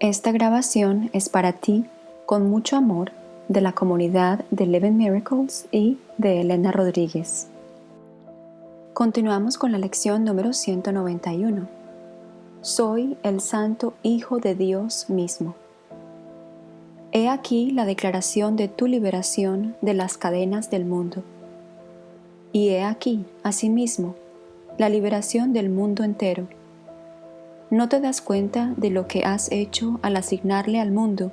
Esta grabación es para ti, con mucho amor, de la comunidad de Eleven Miracles y de Elena Rodríguez. Continuamos con la lección número 191. Soy el Santo Hijo de Dios mismo. He aquí la declaración de tu liberación de las cadenas del mundo. Y he aquí, asimismo, la liberación del mundo entero no te das cuenta de lo que has hecho al asignarle al mundo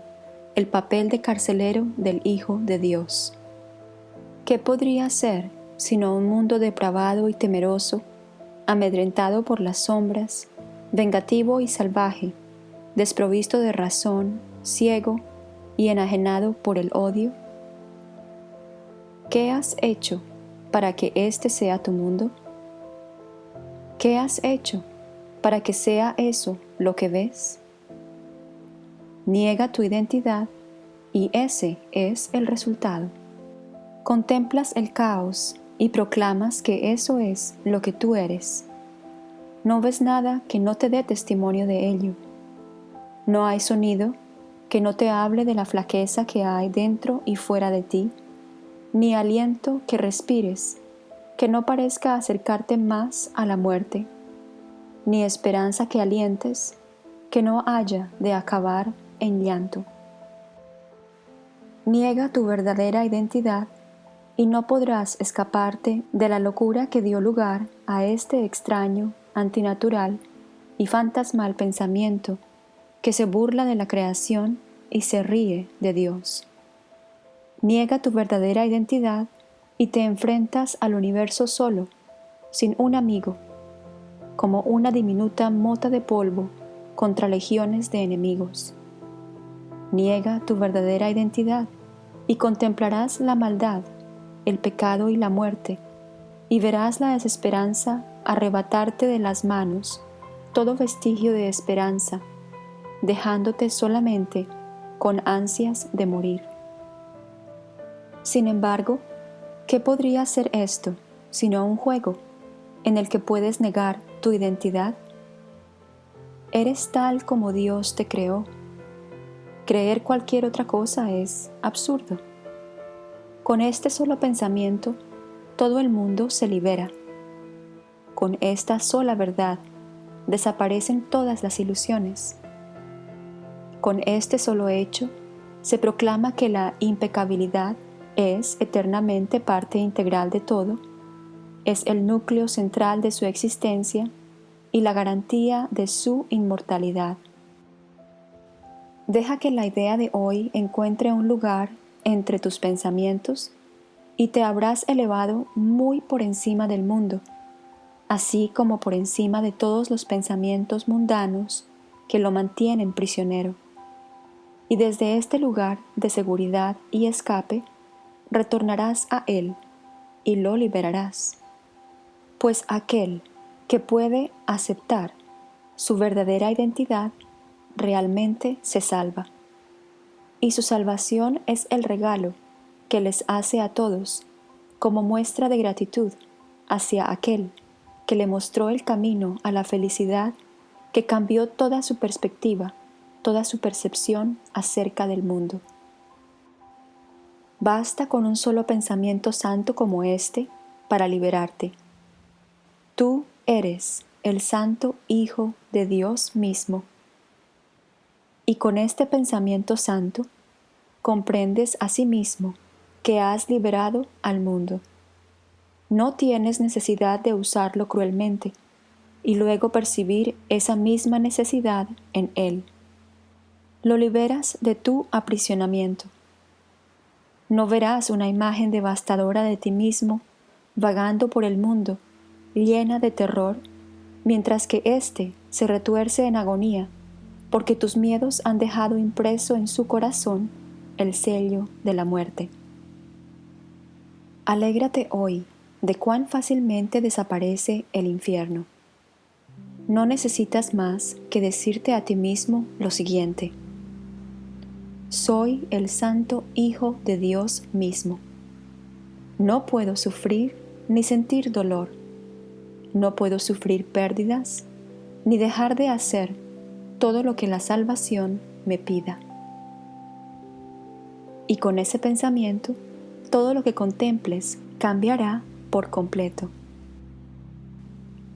el papel de carcelero del Hijo de Dios. ¿Qué podría ser sino un mundo depravado y temeroso, amedrentado por las sombras, vengativo y salvaje, desprovisto de razón, ciego y enajenado por el odio? ¿Qué has hecho para que este sea tu mundo? ¿Qué has hecho para que sea eso lo que ves? Niega tu identidad y ese es el resultado. Contemplas el caos y proclamas que eso es lo que tú eres. No ves nada que no te dé testimonio de ello. No hay sonido que no te hable de la flaqueza que hay dentro y fuera de ti, ni aliento que respires que no parezca acercarte más a la muerte ni esperanza que alientes, que no haya de acabar en llanto. Niega tu verdadera identidad y no podrás escaparte de la locura que dio lugar a este extraño, antinatural y fantasmal pensamiento que se burla de la creación y se ríe de Dios. Niega tu verdadera identidad y te enfrentas al universo solo, sin un amigo, como una diminuta mota de polvo contra legiones de enemigos. Niega tu verdadera identidad y contemplarás la maldad, el pecado y la muerte, y verás la desesperanza arrebatarte de las manos todo vestigio de esperanza, dejándote solamente con ansias de morir. Sin embargo, ¿qué podría ser esto sino un juego en el que puedes negar tu identidad? Eres tal como Dios te creó. Creer cualquier otra cosa es absurdo. Con este solo pensamiento, todo el mundo se libera. Con esta sola verdad, desaparecen todas las ilusiones. Con este solo hecho, se proclama que la impecabilidad es eternamente parte integral de todo es el núcleo central de su existencia y la garantía de su inmortalidad. Deja que la idea de hoy encuentre un lugar entre tus pensamientos y te habrás elevado muy por encima del mundo, así como por encima de todos los pensamientos mundanos que lo mantienen prisionero. Y desde este lugar de seguridad y escape, retornarás a Él y lo liberarás pues aquel que puede aceptar su verdadera identidad realmente se salva. Y su salvación es el regalo que les hace a todos como muestra de gratitud hacia aquel que le mostró el camino a la felicidad que cambió toda su perspectiva, toda su percepción acerca del mundo. Basta con un solo pensamiento santo como este para liberarte Tú eres el Santo Hijo de Dios mismo. Y con este pensamiento santo, comprendes a sí mismo que has liberado al mundo. No tienes necesidad de usarlo cruelmente y luego percibir esa misma necesidad en él. Lo liberas de tu aprisionamiento. No verás una imagen devastadora de ti mismo vagando por el mundo llena de terror, mientras que éste se retuerce en agonía, porque tus miedos han dejado impreso en su corazón el sello de la muerte. Alégrate hoy de cuán fácilmente desaparece el infierno. No necesitas más que decirte a ti mismo lo siguiente. Soy el santo Hijo de Dios mismo. No puedo sufrir ni sentir dolor no puedo sufrir pérdidas ni dejar de hacer todo lo que la salvación me pida. Y con ese pensamiento, todo lo que contemples cambiará por completo.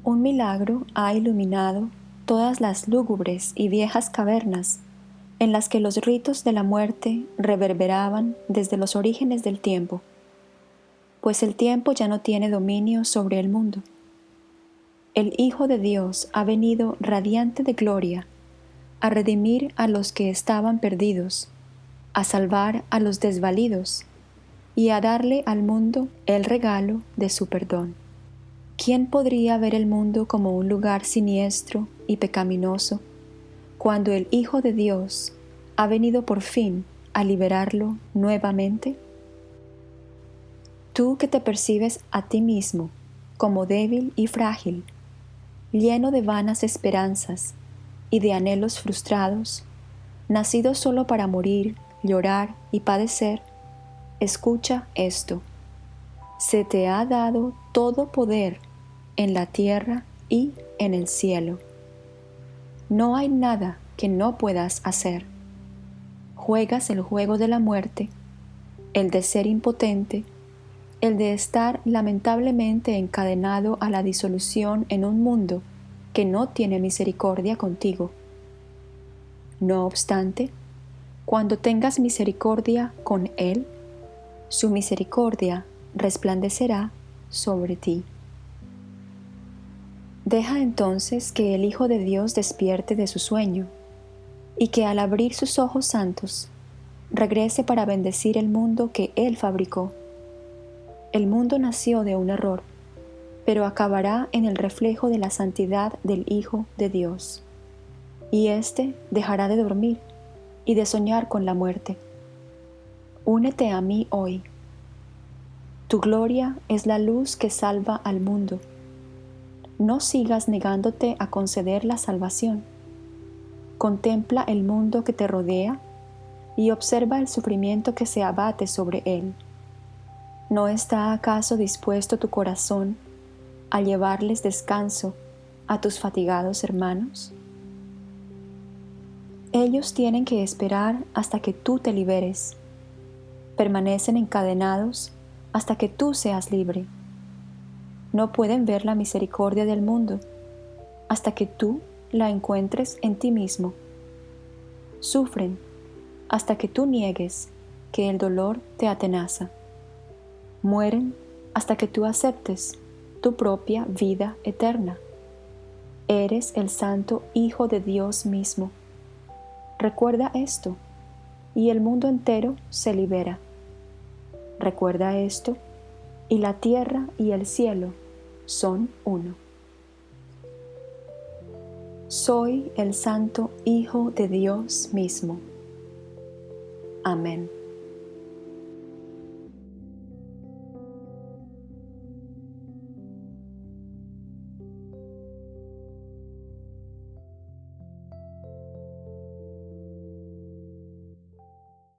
Un milagro ha iluminado todas las lúgubres y viejas cavernas en las que los ritos de la muerte reverberaban desde los orígenes del tiempo, pues el tiempo ya no tiene dominio sobre el mundo. El Hijo de Dios ha venido radiante de gloria a redimir a los que estaban perdidos, a salvar a los desvalidos y a darle al mundo el regalo de su perdón. ¿Quién podría ver el mundo como un lugar siniestro y pecaminoso cuando el Hijo de Dios ha venido por fin a liberarlo nuevamente? Tú que te percibes a ti mismo como débil y frágil, lleno de vanas esperanzas y de anhelos frustrados, nacido solo para morir, llorar y padecer, escucha esto. Se te ha dado todo poder en la tierra y en el cielo. No hay nada que no puedas hacer. Juegas el juego de la muerte, el de ser impotente, el de estar lamentablemente encadenado a la disolución en un mundo que no tiene misericordia contigo. No obstante, cuando tengas misericordia con Él, su misericordia resplandecerá sobre ti. Deja entonces que el Hijo de Dios despierte de su sueño y que al abrir sus ojos santos regrese para bendecir el mundo que Él fabricó. El mundo nació de un error, pero acabará en el reflejo de la santidad del Hijo de Dios. Y éste dejará de dormir y de soñar con la muerte. Únete a mí hoy. Tu gloria es la luz que salva al mundo. No sigas negándote a conceder la salvación. Contempla el mundo que te rodea y observa el sufrimiento que se abate sobre él. ¿No está acaso dispuesto tu corazón a llevarles descanso a tus fatigados hermanos? Ellos tienen que esperar hasta que tú te liberes. Permanecen encadenados hasta que tú seas libre. No pueden ver la misericordia del mundo hasta que tú la encuentres en ti mismo. Sufren hasta que tú niegues que el dolor te atenaza. Mueren hasta que tú aceptes tu propia vida eterna. Eres el santo Hijo de Dios mismo. Recuerda esto y el mundo entero se libera. Recuerda esto y la tierra y el cielo son uno. Soy el santo Hijo de Dios mismo. Amén.